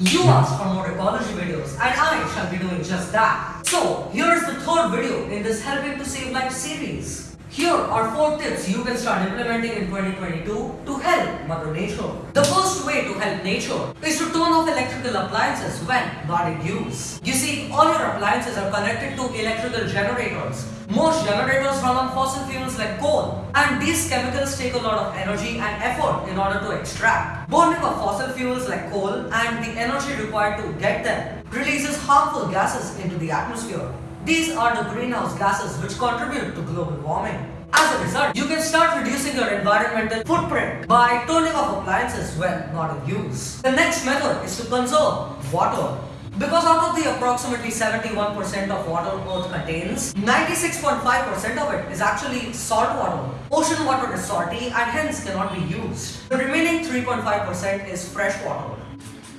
You asked for more ecology videos and I shall be doing just that. So, here is the third video in this Helping to Save Life series. Here are 4 tips you can start implementing in 2022 to help Mother Nature. The first way to help nature is to turn off electrical appliances when not in use. You see, all your appliances are connected to electrical generators. Most generators run on fossil fuels like coal and these chemicals take a lot of energy and effort in order to extract. Burning of fossil fuels like coal and the energy required to get them releases harmful gases into the atmosphere. These are the greenhouse gases which contribute to global warming. As a result, you can start reducing your environmental footprint by turning off appliances when not in use. The next method is to conserve water. Because out of the approximately 71% of water Earth contains, 96.5% of it is actually salt water. Ocean water is salty and hence cannot be used. The remaining 3.5% is fresh water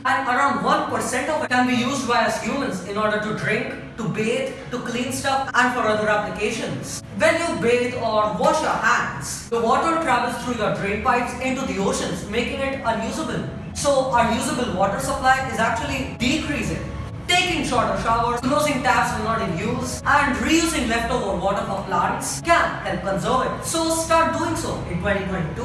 and around 1% of it can be used by us humans in order to drink, to bathe, to clean stuff and for other applications. When you bathe or wash your hands, the water travels through your drain pipes into the oceans making it unusable. So our usable water supply is actually decreasing. Taking shorter showers, closing taps when not in use, and reusing leftover water for plants can help conserve it. So start doing so in 2022.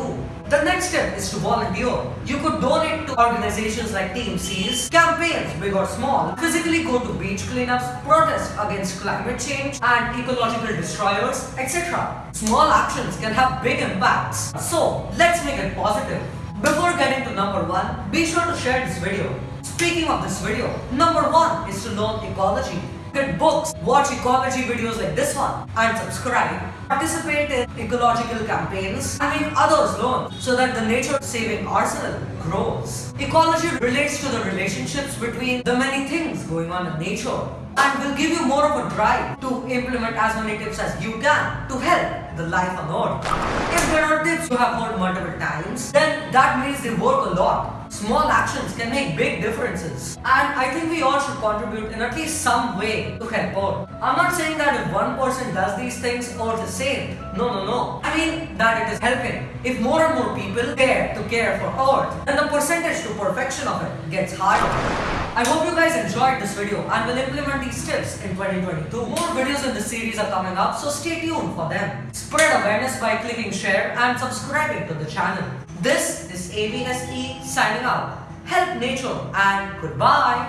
The next step is to volunteer. You could donate to organizations like TMCs, campaigns big or small, physically go to beach cleanups, protest against climate change and ecological destroyers, etc. Small actions can have big impacts. So let's make it positive. Before getting to number one, be sure to share this video. Speaking of this video, number one is to learn ecology. Get books, watch ecology videos like this one, and subscribe. Participate in ecological campaigns and make others learn so that the nature saving arsenal grows. Ecology relates to the relationships between the many things going on in nature and will give you more of a drive to implement as many tips as you can to help the life on earth. If there are tips you have heard multiple times, then that means they work a lot. Small actions can make big differences. And I think we all should contribute in at least some way to help out. I'm not saying that if one person does these things, Earth is saved. No, no, no. I mean that it is helping. If more and more people care to care for Earth, then the percentage to perfection of it gets higher. I hope you guys enjoyed this video and will implement these tips in 2022. More videos in this series are coming up, so stay tuned for them. Spread awareness by clicking share and subscribing to the channel. This is ABSE signing Help nature and goodbye.